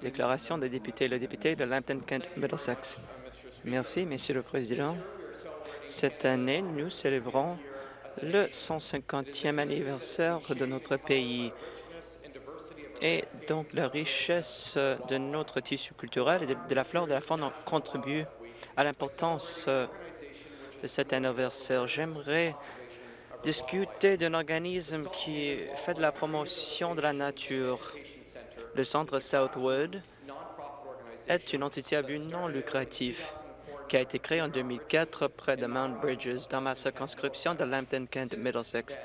Déclaration des députés. Le député de Lambton-Kent Middlesex. Merci, Monsieur le Président. Cette année, nous célébrons le 150e anniversaire de notre pays et donc la richesse de notre tissu culturel et de, la flore de la faune contribue à l'importance de cet anniversaire. J'aimerais discuter d'un organisme qui fait de la promotion de la nature. Le Centre Southwood est une entité à but non lucratif qui a été créée en 2004 près de Mount Bridges, dans ma circonscription de Lambton-Kent-Middlesex.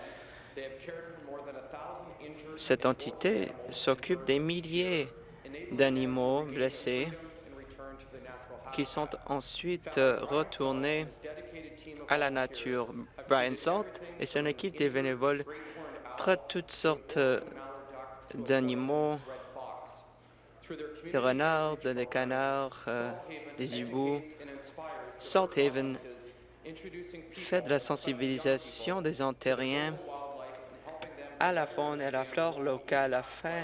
Cette entité s'occupe des milliers d'animaux blessés qui sont ensuite retournés à la nature. Brian Salt et son équipe des bénévoles traitent toutes sortes d'animaux, des renards, des canards, euh, des hiboux. Salt Haven fait de la sensibilisation des Ontariens à la faune et à la flore locale afin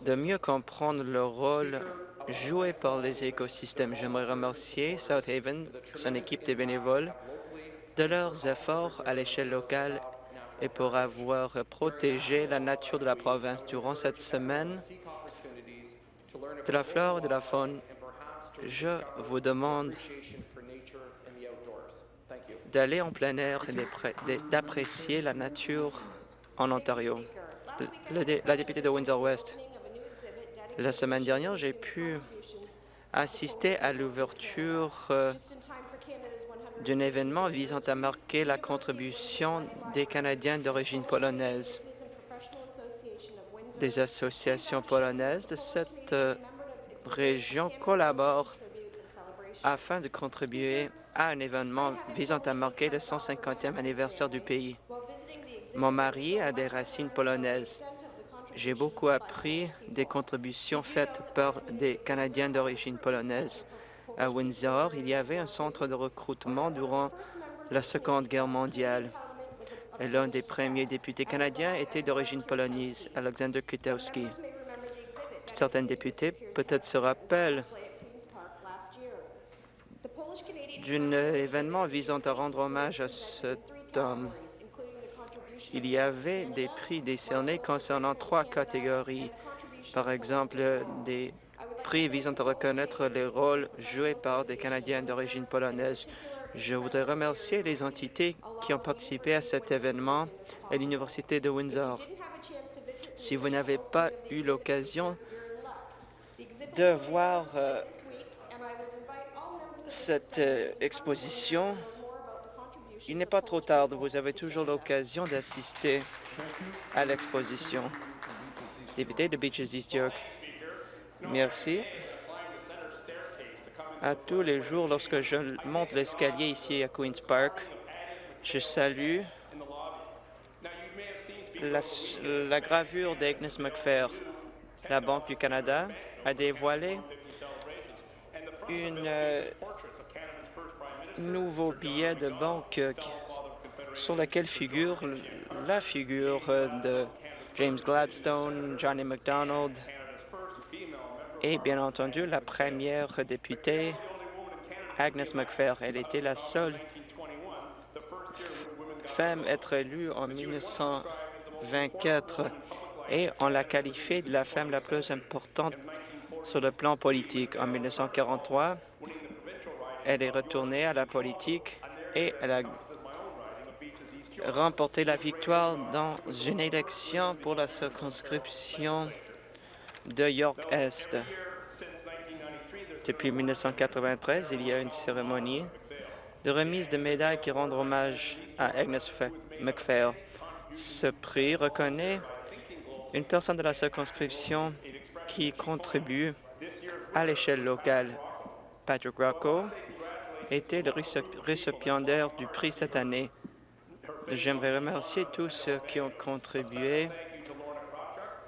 de mieux comprendre le rôle joué par les écosystèmes. J'aimerais remercier South Haven, son équipe de bénévoles, de leurs efforts à l'échelle locale et pour avoir protégé la nature de la province durant cette semaine de la flore de la faune. Je vous demande d'aller en plein air et d'apprécier la nature en Ontario. la députée de Windsor-West, la semaine dernière, j'ai pu assister à l'ouverture euh, d'un événement visant à marquer la contribution des Canadiens d'origine polonaise. Des associations polonaises de cette euh, région collaborent afin de contribuer à un événement visant à marquer le 150e anniversaire du pays. Mon mari a des racines polonaises. J'ai beaucoup appris des contributions faites par des Canadiens d'origine polonaise. À Windsor, il y avait un centre de recrutement durant la Seconde Guerre mondiale. L'un des premiers députés canadiens était d'origine polonaise, Alexander Kutowski. Certains députés peut-être se rappellent d'un événement visant à rendre hommage à cet homme. Il y avait des prix décernés concernant trois catégories. Par exemple, des prix visant à reconnaître les rôles joués par des Canadiens d'origine polonaise. Je voudrais remercier les entités qui ont participé à cet événement et l'Université de Windsor. Si vous n'avez pas eu l'occasion de voir euh, cette euh, exposition, il n'est pas trop tard. Vous avez toujours l'occasion d'assister à l'exposition. Député de Beaches East York. Merci. À tous les jours, lorsque je monte l'escalier ici à Queen's Park, je salue la, gravure d'Agnes McPhair. La Banque du Canada a dévoilé une euh, nouveau billet de banque euh, sur lequel figure la figure euh, de James Gladstone, Johnny MacDonald et bien entendu la première députée Agnes McPhair. Elle était la seule femme à être élue en 1924 et on l'a qualifiée de la femme la plus importante sur le plan politique. En 1943, elle est retournée à la politique et elle a remporté la victoire dans une élection pour la circonscription de York-Est. Depuis 1993, il y a une cérémonie de remise de médailles qui rend hommage à Agnes McPhail. Ce prix reconnaît une personne de la circonscription qui contribue à l'échelle locale. Patrick Rocco était le récipiendaire du prix cette année. J'aimerais remercier tous ceux qui ont contribué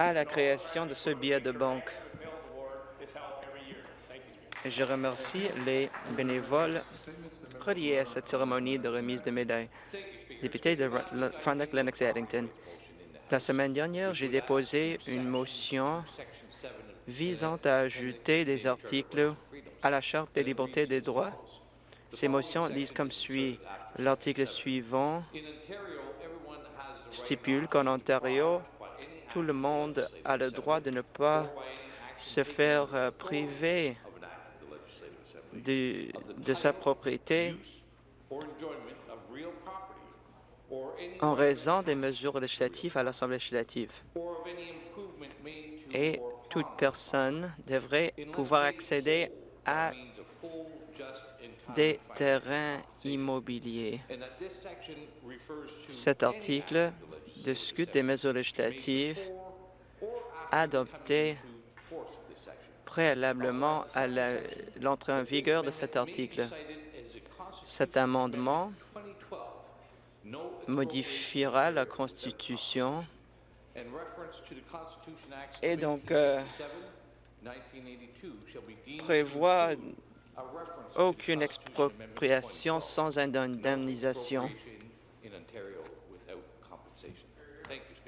à la création de ce billet de banque. Je remercie les bénévoles reliés à cette cérémonie de remise de médailles. Député de Frontenac Lennox Addington, La semaine dernière, j'ai déposé une motion visant à ajouter des articles à la Charte des libertés et des droits. Ces motions lisent comme suit. L'article suivant stipule qu'en Ontario, tout le monde a le droit de ne pas se faire euh, priver de, de sa propriété en raison des mesures législatives à l'Assemblée législative. Et toute personne devrait pouvoir accéder à des terrains immobiliers. Cet article discute des mesures législatives adoptées préalablement à l'entrée en vigueur de cet article. Cet amendement modifiera la Constitution et donc euh, prévoit aucune expropriation sans indemnisation.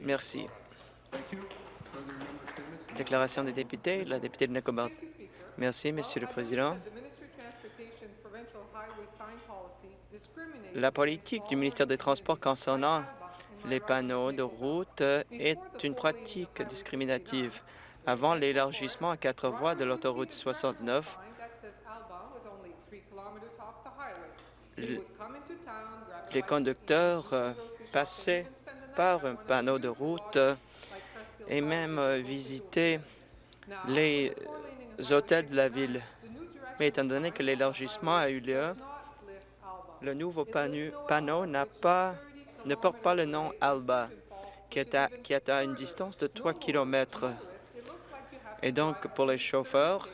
Merci. Déclaration des députés, la députée de Nicobert. Merci, Monsieur le Président. La politique du ministère des Transports concernant les panneaux de route est une pratique discriminative. Avant l'élargissement à quatre voies de l'autoroute 69, les conducteurs euh, passaient par un panneau de route et même euh, visitaient les hôtels de la ville. Mais étant donné que l'élargissement a eu lieu, le nouveau panneau ne porte pas le nom Alba, qui est, à, qui est à une distance de 3 km. Et donc, pour les chauffeurs,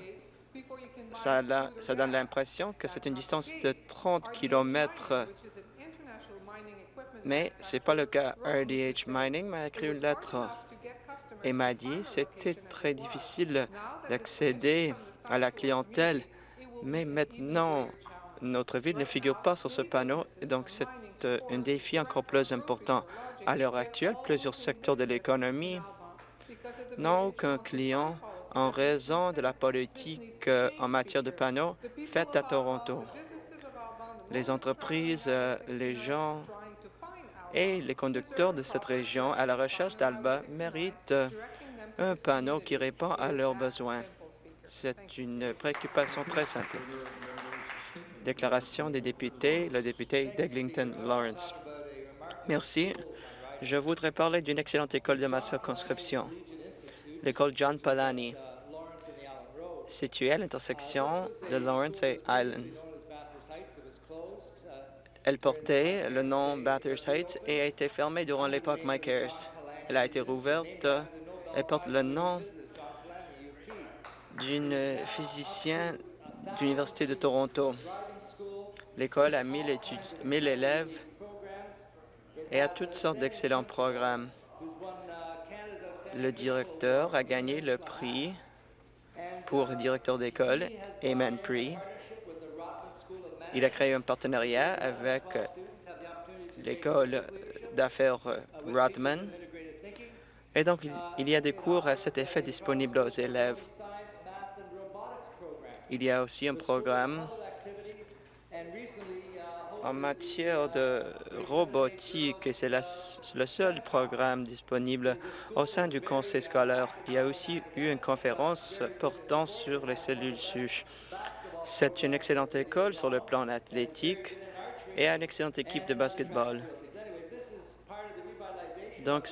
ça, ça donne l'impression que c'est une distance de 30 km. Mais ce n'est pas le cas. RDH Mining m'a écrit une lettre et m'a dit que c'était très difficile d'accéder à la clientèle. Mais maintenant, notre ville ne figure pas sur ce panneau, donc c'est euh, un défi encore plus important. À l'heure actuelle, plusieurs secteurs de l'économie n'ont aucun client en raison de la politique euh, en matière de panneaux faite à Toronto. Les entreprises, euh, les gens et les conducteurs de cette région à la recherche d'Alba méritent un panneau qui répond à leurs besoins. C'est une préoccupation très simple. Déclaration des députés, le député d'Eglinton Lawrence. Merci. Je voudrais parler d'une excellente école de ma circonscription, l'école John Palani, située à l'intersection de Lawrence et Island. Elle portait le nom Bathurst Heights et a été fermée durant l'époque Mike Harris. Elle a été rouverte. Elle porte le nom d'une physicienne de l'Université de Toronto. L'école a 1000 élèves et a toutes sortes d'excellents programmes. Le directeur a gagné le prix pour directeur d'école, Amen Prix. Il a créé un partenariat avec l'école d'affaires Rodman. Et donc, il y a des cours à cet effet disponibles aux élèves. Il y a aussi un programme en matière de robotique, et c'est le seul programme disponible au sein du conseil scolaire. Il y a aussi eu une conférence portant sur les cellules souches. C'est une excellente école sur le plan athlétique et une excellente équipe de basketball. Donc,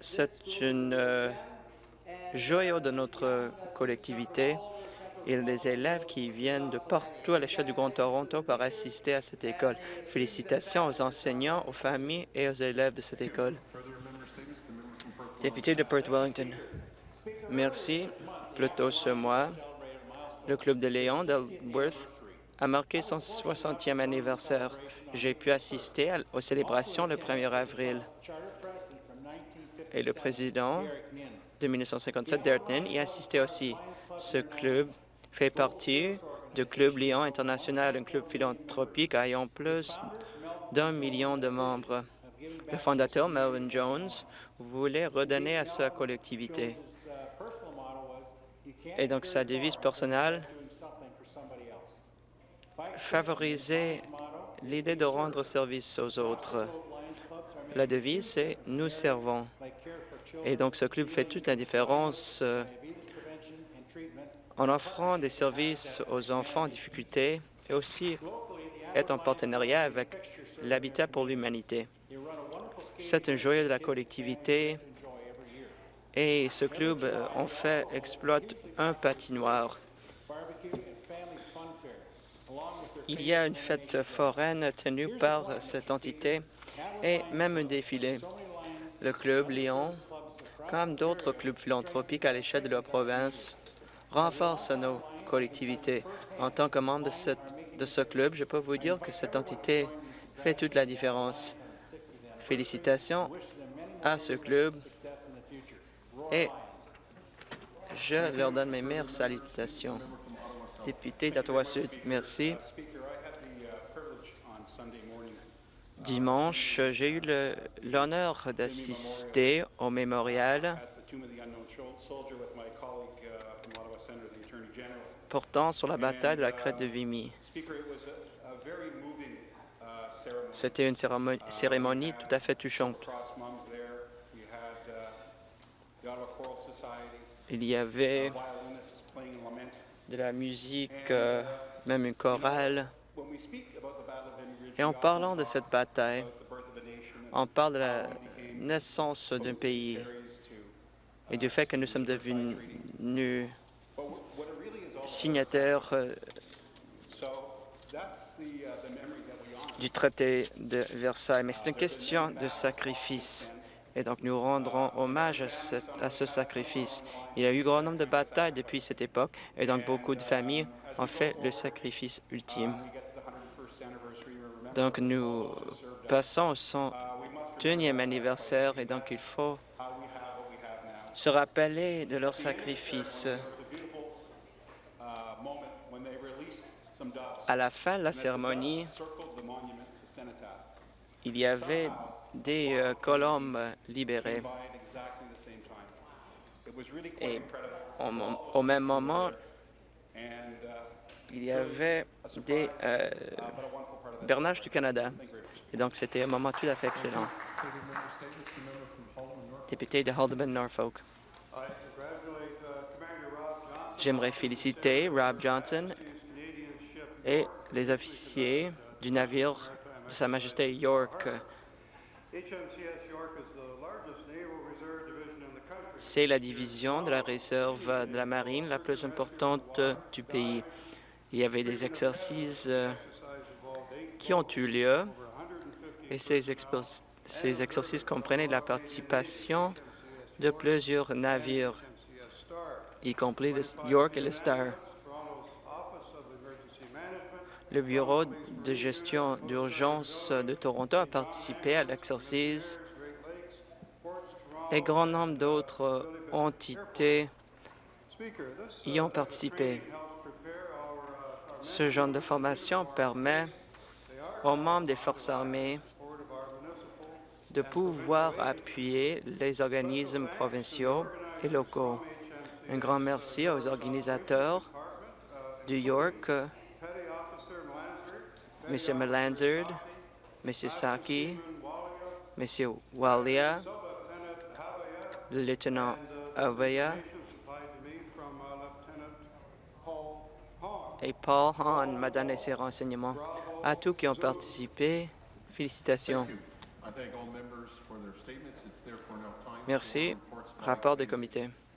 c'est une euh, joyau de notre collectivité a des élèves qui viennent de partout à l'échelle du Grand Toronto pour assister à cette école. Félicitations aux enseignants, aux familles et aux élèves de cette école. Député de Perth Wellington. Merci. Plus tôt ce mois, le Club de Léon d'Elworth a marqué son 60e anniversaire. J'ai pu assister aux célébrations le 1er avril. Et le président de 1957, Derek Nin, y assistait aussi. Ce club fait partie du Club Lyon International, un club philanthropique ayant plus d'un million de membres. Le fondateur, Melvin Jones, voulait redonner à sa collectivité. Et donc, sa devise personnelle favoriser l'idée de rendre service aux autres. La devise, c'est « Nous servons ». Et donc, ce club fait toute la différence euh, en offrant des services aux enfants en difficulté et aussi est en partenariat avec l'Habitat pour l'humanité. C'est un joyau de la collectivité et ce club, euh, en fait, exploite un patinoire. Il y a une fête foraine tenue par cette entité et même un défilé. Le club Lyon, comme d'autres clubs philanthropiques à l'échelle de la province, renforce nos collectivités. En tant que membre de, de ce club, je peux vous dire que cette entité fait toute la différence. Félicitations à ce club et je leur donne mes meilleures salutations. Député d'Ottawa-Sud, merci. Dimanche, j'ai eu l'honneur d'assister au mémorial portant sur la bataille de la crête de Vimy. C'était une cérémonie tout à fait touchante. Il y avait de la musique, euh, même une chorale. Et en parlant de cette bataille, on parle de la naissance d'un pays et du fait que nous sommes devenus signataires euh, du traité de Versailles. Mais c'est une question de sacrifice. Et donc, nous rendrons hommage à ce, sacrifice. Il y a eu grand nombre de batailles depuis cette époque, et donc beaucoup de familles ont fait le sacrifice ultime. Donc, nous passons au 101e anniversaire, et donc il faut se rappeler de leur sacrifice. À la fin de la cérémonie, il y avait des euh, colombes libérées. Et au, même moment, il y avait des euh, bernages du Canada. Et donc, c'était un moment tout à fait excellent. Député de Haldeman, Norfolk. J'aimerais féliciter Rob Johnson et les officiers du navire de Sa Majesté York. C'est la division de la réserve de la marine la plus importante du pays. Il y avait des exercices euh, qui ont eu lieu et ces, ces exercices comprenaient la participation de plusieurs navires, y compris le York et le Star. Le Bureau de gestion d'urgence de Toronto a participé à l'exercice et grand nombre d'autres entités y ont participé. Ce genre de formation permet aux membres des forces armées de pouvoir appuyer les organismes provinciaux et locaux. Un grand merci aux organisateurs du York, M. Melanzard, M. Saki, M. Walia, le lieutenant Avaya et Paul Hahn m'a donné ses renseignements. À tous qui ont participé, félicitations. Merci. Rapport des comités.